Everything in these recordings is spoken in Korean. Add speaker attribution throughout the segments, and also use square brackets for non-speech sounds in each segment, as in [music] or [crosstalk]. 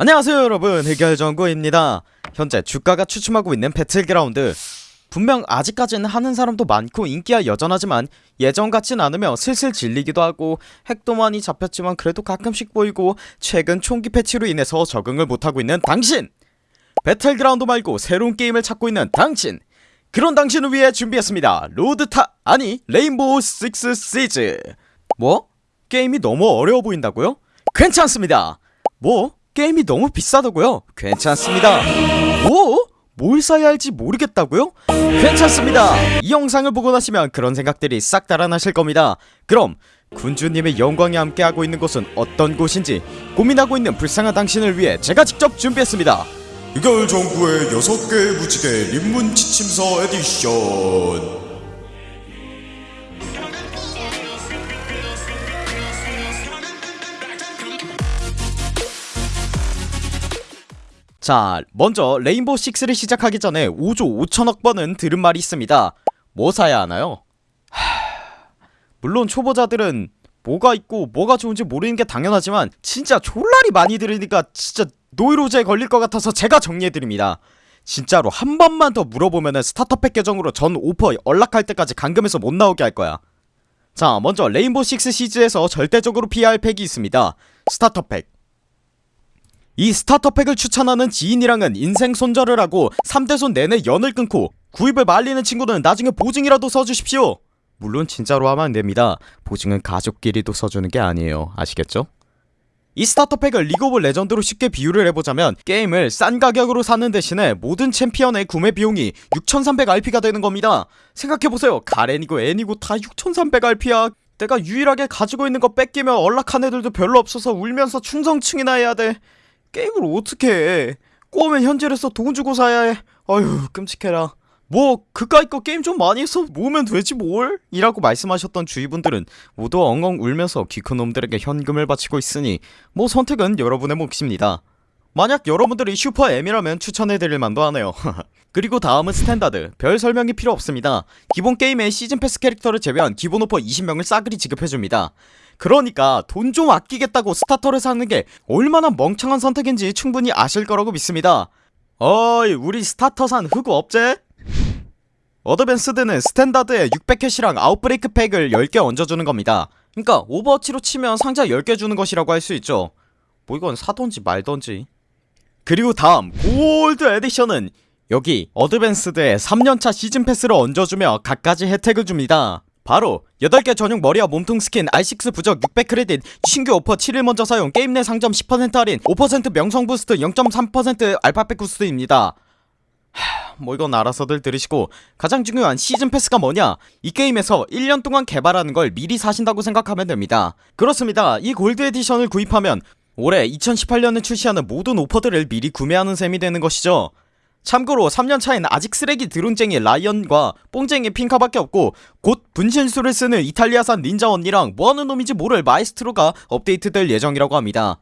Speaker 1: 안녕하세요 여러분. 해결정구입니다. 현재 주가가 주춤하고 있는 배틀그라운드. 분명 아직까지는 하는 사람도 많고 인기야 여전하지만 예전 같진 않으며 슬슬 질리기도 하고 핵도 많이 잡혔지만 그래도 가끔씩 보이고 최근 총기 패치로 인해서 적응을 못하고 있는 당신! 배틀그라운드 말고 새로운 게임을 찾고 있는 당신! 그런 당신을 위해 준비했습니다. 로드타 아니 레인보우 식스 시즈. 뭐? 게임이 너무 어려워 보인다고요? 괜찮습니다. 뭐? 게임이 너무 비싸다고요? 괜찮습니다 뭐? 뭘 사야 할지 모르겠다고요? 괜찮습니다 이 영상을 보고 나시면 그런 생각들이 싹 달아나실 겁니다 그럼 군주님의 영광이 함께하고 있는 곳은 어떤 곳인지 고민하고 있는 불쌍한 당신을 위해 제가 직접 준비했습니다
Speaker 2: 유결 정부의 6개 무지개 입문 지침서 에디션
Speaker 1: 자 먼저 레인보우 6를 시작하기 전에 5조 5천억 번은 들은 말이 있습니다. 뭐 사야 하나요? 하... 물론 초보자들은 뭐가 있고 뭐가 좋은지 모르는 게 당연하지만 진짜 졸라리 많이 들으니까 진짜 노이로제에 걸릴 것 같아서 제가 정리해드립니다. 진짜로 한 번만 더 물어보면은 starter pack 계정으로 전 오퍼 unlock할 때까지 감금해서 못 나오게 할 거야. 자 먼저 레인보우 6 시즈에서 절대적으로 피해야 할 pack이 있습니다. starter pack 이 starter pack을 추천하는 지인이랑은 인생 손절을 하고 3대손 내내 연을 끊고 구입을 말리는 친구는 나중에 보증이라도 써주십시오. 물론 진짜로 하면 안됩니다. 보증은 가족끼리도 써주는 게 아니에요. 아시겠죠? 이 starter pack을 리그 오브 레전드로 쉽게 비유를 해보자면 게임을 싼 가격으로 사는 대신에 모든 챔피언의 구매 비용이 6300RP가 되는 겁니다. 생각해보세요. 가렌이고 애니고 다 6300RP야. 내가 유일하게 가지고 있는 거 뺏기면 연락한 애들도 별로 없어서 울면서 충성충이나 해야 돼 게임을 어떻게 해? 꼬우면 현질해서 돈 주고 사야 해. 어휴 끔찍해라. 뭐 그까이 거 게임 좀 많이 해서 모으면 되지 뭘? 이라고 말씀하셨던 주위분들은 모두 엉엉 울면서 귀큰 놈들에게 현금을 바치고 있으니 뭐 선택은 여러분의 몫입니다. 만약 여러분들이 슈퍼 M이라면 추천해드릴 만도 하네요. [laughs] 그리고 다음은 Standard. 별 설명이 필요 없습니다. 기본 게임의 시즌 패스 캐릭터를 제외한 기본 오퍼 20명을 싸그리 지급해줍니다 그러니까 돈 좀 아끼겠다고 Starter를 사는 게 얼마나 멍청한 선택인지 충분히 아실 거라고 믿습니다. 어이 우리 Starter 산 흑우 없제? Advanced는 Standard에 600캐시랑 Outbreak Pack을 10개 얹어주는 겁니다. 그니까 오버워치로 치면 상자 10개 주는 것이라고 할 수 있죠. 뭐 이건 사던지 말던지. 그리고 다음 Gold Edition은 여기 Advanced에 3년차 시즌 패스를 얹어주며 갖가지 혜택을 줍니다 바로 8개 전용 머리와 몸통 스킨 R6 부적 600크레딧 신규 오퍼 7일 먼저 사용 게임 내 상점 10% 할인 5% 명성 boost 0.3% 알파팩 boost입니다. 하, 뭐 이건 알아서들 들으시고 가장 중요한 시즌 패스가 뭐냐? 이 게임에서 1년 동안 개발하는 걸 미리 사신다고 생각하면 됩니다. 그렇습니다. 이 Gold Edition을 구입하면 올해 2018년에 출시하는 모든 오퍼들을 미리 구매하는 셈이 되는 것이죠 참고로 3년 차엔 아직 쓰레기 드론쟁이 라이언과 뽕쟁이 핑카밖에 없고 곧 분신술을 쓰는 이탈리아산 닌자 언니랑 뭐하는 놈인지 모를 마이스트로가 업데이트될 예정이라고 합니다.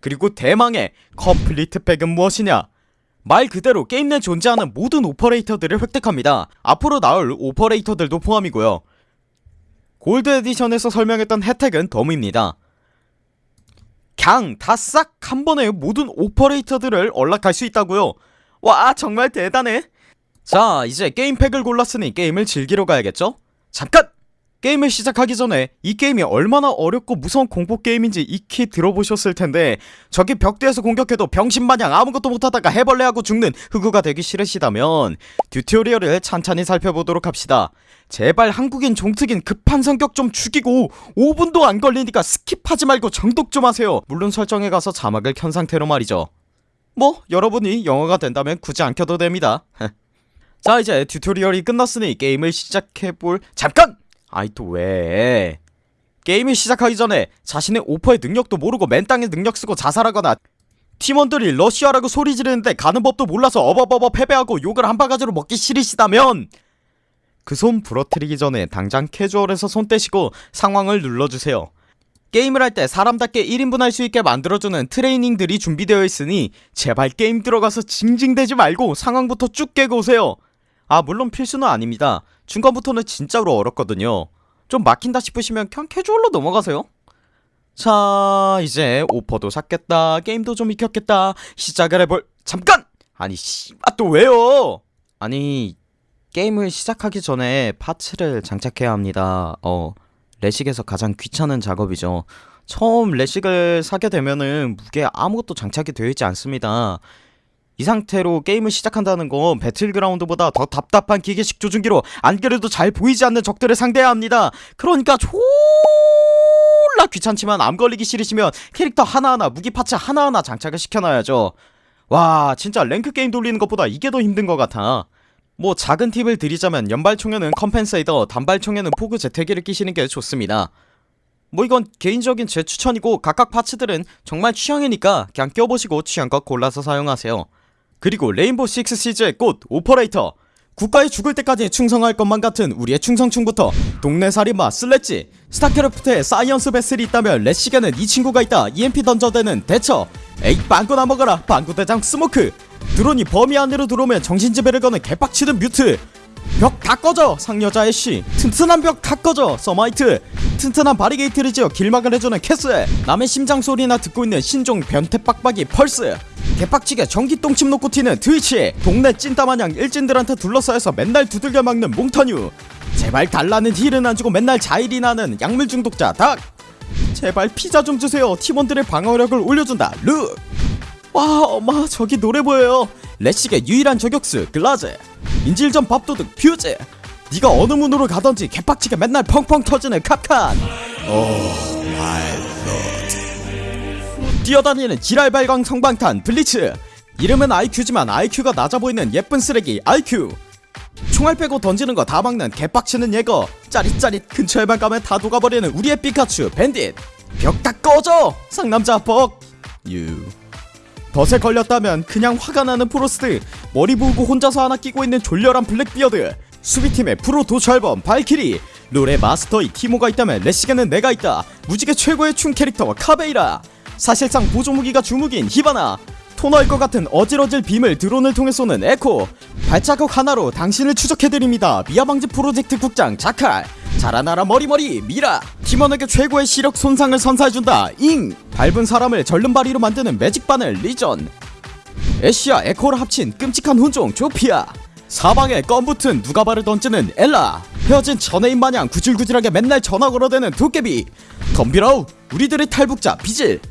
Speaker 1: 그리고 대망의 Complete Pack은 무엇이냐? 말 그대로 게임 내 존재하는 모든 오퍼레이터들을 획득합니다. 앞으로 나올 오퍼레이터들도 포함이고요. Gold Edition에서 설명했던 혜택은 덤입니다. 그냥 다싹 한번에 모든 오퍼레이터들을 unlock할 수 있다고요 와 정말 대단해 자 이제 게임팩을 골랐으니 게임을 즐기러 가야겠죠? 잠깐! 게임을 시작하기 전에 이 게임이 얼마나 어렵고 무서운 공포게임인지 익히 들어보셨을텐데 저기 벽대에서 공격해도 병신마냥 아무것도 못하다가 헤벌레하고 죽는 흑우가 되기 싫으시다면 튜토리얼을 찬찬히 살펴보도록 합시다 제발 한국인 종특인 급한 성격 좀 죽이고 5분도 안 걸리니까 skip하지 말고 정독 좀 하세요 물론 설정에 가서 자막을 켠 상태로 말이죠 뭐 여러분이 영어가 된다면 굳이 안 켜도 됩니다 [laughs] 자 이제 튜토리얼이 끝났으니 게임을 시작해볼 잠깐! 아이 또 왜? 게임을 시작하기 전에 자신의 오퍼의 능력도 모르고 맨땅에 능력 쓰고 자살하거나 팀원들이 러쉬하라고 소리 지르는데 가는 법도 몰라서 어버버버 패배하고 욕을 한 바가지로 먹기 싫으시다면 그 손 부러뜨리기 전에 당장 캐주얼에서 손 떼시고 상황을 눌러주세요 게임을 할 때 사람답게 1인분 할 수 있게 만들어주는 트레이닝들이 준비되어 있으니 제발 게임 들어가서 징징대지 말고 상황부터 쭉 깨고 오세요. 아 물론 필수는 아닙니다. 중간부터는 진짜로 어렵거든요. 좀 막힌다 싶으시면 그냥 캐주얼로 넘어가세요. 자 이제 오퍼도 샀겠다. 게임도 좀 익혔겠다. 시작을 해볼 잠깐! 아니 씨발 또 왜요? 아니 게임을 시작하기 전에 파츠를 장착해야 합니다. 어 레식에서 가장 귀찮은 작업이죠. 처음 레식을 사게 되면은 무게 아무것도 장착이 되어 있지 않습니다. 이 상태로 게임을 시작한다는 건 배틀그라운드보다 더 답답한 기계식 조준기로 안 그래도 잘 보이지 않는 적들을 상대해야 합니다. 그러니까 졸라 귀찮지만 암 걸리기 싫으시면 캐릭터 하나하나 무기 parts 하나하나 장착을 시켜놔야죠. 와 진짜 랭크 게임 돌리는 것보다 이게 더 힘든 것 같아 뭐 작은 팁을 드리자면 연발총에는 compensator 단발총에는 포구 제퇴기를 끼시는 게 좋습니다. 뭐 이건 개인적인 제 추천이고 각각 parts들은 정말 취향이니까 그냥 껴보시고 취향껏 골라서 사용하세요. 그리고 레인보우 식스 시즈의 꽃 오퍼레이터. 국가에 죽을 때까지 충성할 것만 같은 우리의 충성충부터 동네 살인마 슬래지 스타크래프트에 사이언스 베슬이 있다면 레식에는 이 친구가 있다. EMP 던져대는 대처. 에이 빵꾸나 먹어라. 빵꾸대장 스모크 드론이 범위 안으로 들어오면 정신지배를 거는 개빡치는 뮤트. 벽 다 꺼져 상여자 애쉬 튼튼한 벽 다 꺼져 서마이트. 튼튼한 바리게이트를 지어 길막을 해주는 캐슬 남의 심장 소리나 듣고 있는 신종 변태 빡빡이 펄스. 개빡치게 전기 똥침 놓고 튀는 트위치. 동네 찐따마냥 일진들한테 둘러싸여서 맨날 두들겨 맞는 몽타뉴. 제발 달라는 힐은 안 주고 맨날 자힐이나 하는 약물 중독자 닥. 제발 피자 좀 주세요. 팀원들의 방어력을 올려준다. 룩 와 엄마 저기 노래 보여요. 레식의 유일한 저격수 글라즈 인질전 밥도둑 퓨즈. 네가 어느 문으로 가던지 개빡치게 맨날 펑펑 터지는 캅칸. 뛰어다니는 지랄발광 섬광탄 블리츠. 이름은 IQ지만 IQ가 낮아 보이는 예쁜 쓰레기 IQ 총알 빼고 던지는 거 다 막는 개빡치는 예거. 짜릿짜릿 근처에만 가면 다 녹아버리는 우리의 피카츄 밴딧. 벽 다 꺼져 상남자 벅 덫에 걸렸다면 그냥 화가 나는 프로스트 머리 부고 혼자서 하나 끼고 있는 졸렬한 블랙비어드 수비팀의 프로 도촬범 발키리. 롤의 마스터 이 티모가 있다면 레식에는 내가 있다. 무지개 최고의 충 캐릭터 카베이라. 사실상 보조무기가 주무기인 히바나. 토 나올 것 같은 어질어질 빔을 드론을 통해 쏘는 에코. 발자국 하나로 당신을 추적해드립니다. 미아방지 프로젝트 국장 자칼. 자라나라 머리머리 미라. 팀원에게 최고의 시력 손상을 선사해준다. 잉 밟은 사람을 절름발이로 만드는 매직바늘 리전. 애쉬와 에코를 합친 끔찍한 혼종 조피아. 사방에 껌붙은 누가바를 던지는 엘라. 헤어진 전애인 마냥 구질구질하게 맨날 전화 걸어대는 도깨비. 덤비라우 우리들의 탈북자 비질.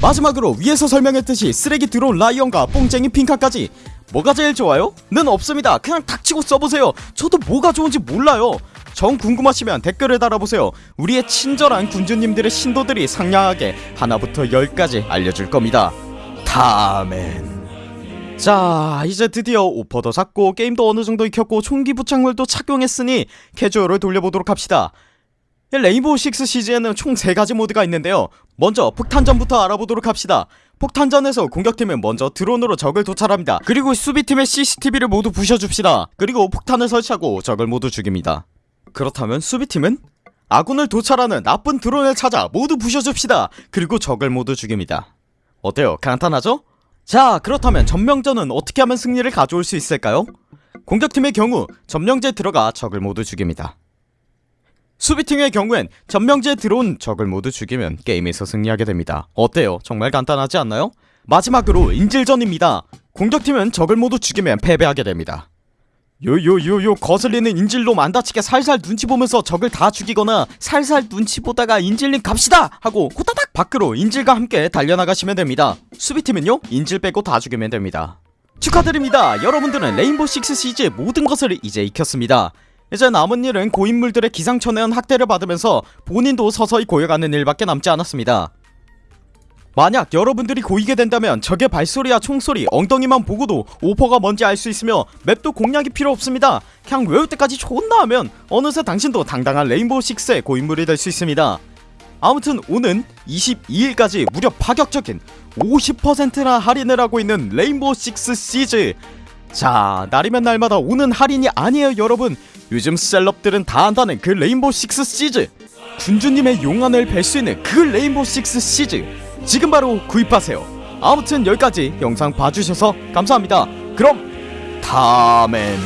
Speaker 1: 마지막으로 위에서 설명했듯이 쓰레기 드론 라이언과 뽕쟁이 핑카까지. 뭐가 제일 좋아요? 는 없습니다. 그냥 닥치고 써보세요. 저도 뭐가 좋은지 몰라요 정 궁금하시면 댓글을 달아보세요. 우리의 친절한 군주님들의 신도들이 상냥하게 하나부터 열까지 알려줄 겁니다. 다멘. 자 이제 드디어 오퍼도 샀고 게임도 어느정도 익혔고 총기 부착물도 착용했으니 캐주얼을 돌려보도록 합시다. 레인보우 식스 시즈에는 총 3가지 모드가 있는데요. 먼저 폭탄전부터 알아보도록 합시다. 폭탄전에서 공격팀은 먼저 드론으로 적을 도찰합니다. 그리고 수비팀의 CCTV를 모두 부셔줍시다. 그리고 폭탄을 설치하고 적을 모두 죽입니다 그렇다면 수비팀은 아군을 도찰하는 나쁜 드론을 찾아 모두 부셔줍시다 그리고 적을 모두 죽입니다 어때요 간단하죠? 자 그렇다면 점령전은 어떻게 하면 승리를 가져올 수 있을까요? 공격팀의 경우 점령제에 들어가 적을 모두 죽입니다 수비팀의 경우엔 점령지에 들어온 적을 모두 죽이면 게임에서 승리하게 됩니다 어때요? 정말 간단하지 않나요? 마지막으로 인질전입니다 공격팀은 적을 모두 죽이면 패배하게 됩니다 요요요요 거슬리는 인질놈 안 다치게 살살 눈치 보면서 적을 다 죽이거나 살살 눈치 보다가 인질님 갑시다 하고 호다닥 밖으로 인질과 함께 달려나가시면 됩니다. 수비팀은요 인질 빼고 다 죽이면 됩니다. 축하드립니다. 여러분들은 레인보우 식스 시즈의 모든 것을 이제 익혔습니다. 이제 남은 일은 고인물들의 기상천외한 학대를 받으면서 본인도 서서히 고여가는 일밖에 남지 않았습니다 만약 여러분들이 고이게 된다면 적의 발소리와 총소리, 엉덩이만 보고도 오퍼가 뭔지 알 수 있으며 맵도 공략이 필요 없습니다. 그냥 외울 때까지 존나 하면 어느새 당신도 당당한 레인보우 6의 고인물이 될 수 있습니다. 아무튼 오는 22일까지 무려 파격적인 50%나 할인을 하고 있는 Rainbow 6 Siege. 자 날이면 날마다 오는 할인이 아니에요 여러분. 요즘 셀럽들은 다 한다는 그 Rainbow 6 Siege. 군주님의 용안을 뵐 수 있는 그 Rainbow 6 Siege 지금 바로 구입하세요. 아무튼 여기까지 영상 봐주셔서 감사합니다. 그럼 다음엔